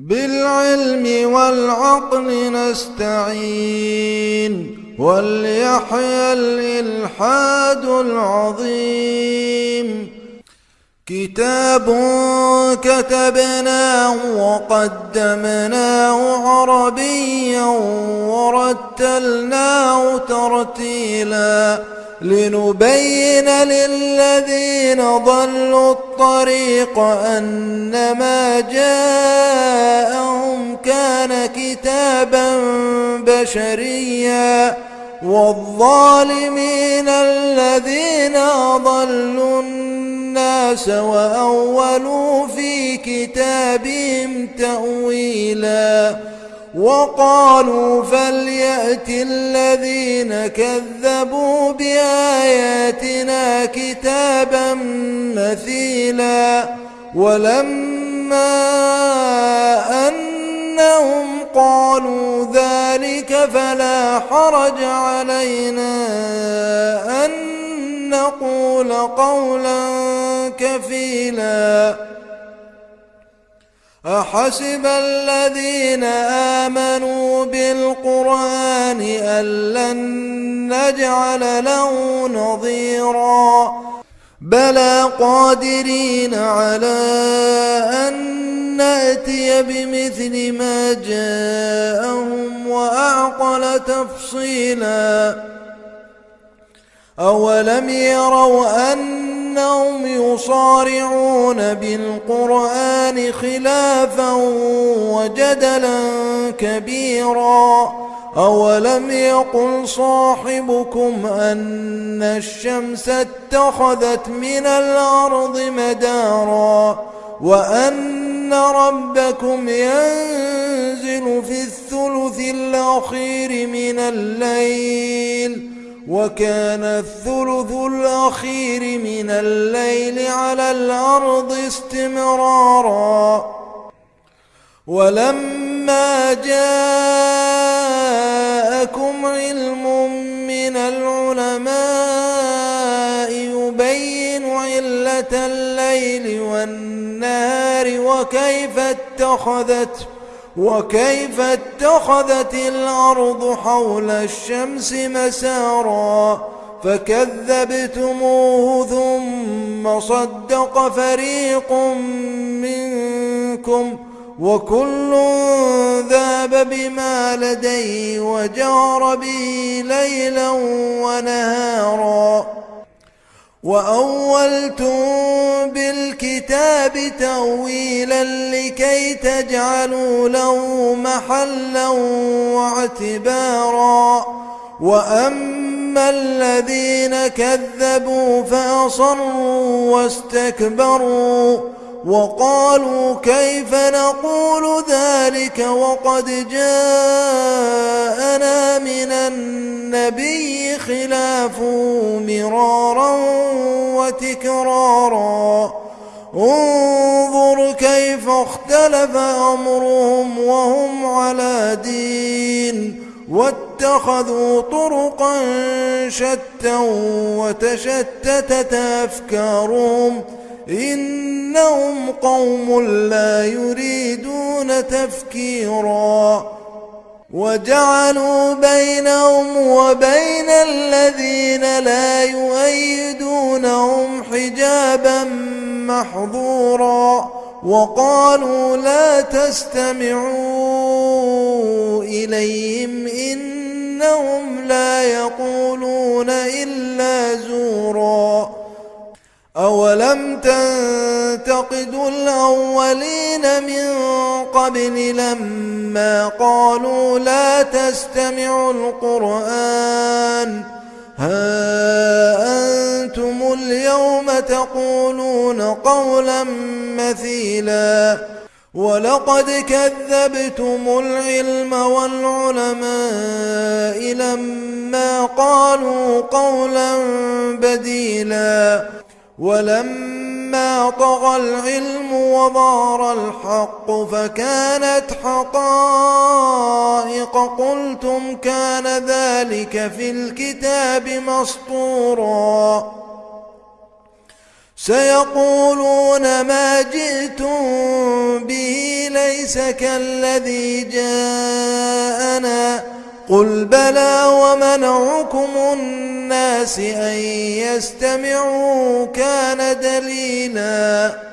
بالعلم والعقل نستعين وليحيى الإلحاد العظيم. كتاب كتبناه وقدمناه عربيا ورتلناه ترتيلا. لنبين للذين ضلوا الطريق أن ما جاءهم كان كتابا بشريا والظالمين الذين أضلوا الناس وأولوا في كتابهم تأويلا وقالوا فليأت الذين كذبوا بآياتنا كتابا مثيلا ولما أنهم قالوا ذلك فلا حرج علينا أن نقول قولا كفيلا أحسب الذين آمنوا بالقرآن أن لن نجعل له نظيرا بلى قادرين على أن نأتي بمثل ما جاءهم وأعقل تفصيلا أولم يروا أنهم يصارعون بالقرآن خلافا وجدلا كبيرا أولم يقل صاحبكم أن الشمس اتخذت من الأرض مدارا وأن ربكم ينزل في الثلث الأخير من الليل وكان الثلث الأخير من الليل على الأرض استمرارا. ولما جاءكم علم من العلماء يبين علة الليل والنهار وكيف اتخذت وكيف اتخذت الأرض حول الشمس مسارا فكذبتموه ثم صدق فريق منكم وكل ذاب بما لديه وجار به ليلا ونهارا وأولتم بالكتاب تأويلا لكي تجعلوا له محلا واعتبارا وأما الذين كذبوا فأصروا واستكبروا وقالوا كيف نقول ذلك وقد جاءنا من النبي خلاف مرارا وتكرارا انظر كيف اختلف أمرهم وهم على دين. واتخذوا طرقا شتى وتشتتت أفكارهم. إنهم قوم لا يريدون تفكيرا. وجعلوا بينهم وبين الذين لا يؤيدونهم حجابا محظورا وقالوا لا تستمعوا إليهم إنهم لا يقولون أولم تنتقدوا الأولين من قبل لما قالوا لا تستمعوا القرآن ها أنتم اليوم تقولون قولا مثيلا ولقد كذبتم العلم والعلماء لما قالوا قولا بديلا ولما طغى العلم وظهر الحق فكانت حقائق قلتم كان ذلك في الكتاب مسطورا. سيقولون ما جئتم به ليس كالذي جاءنا. قل بلى ومنعكم الناس أن يستمعوا كان دليلاً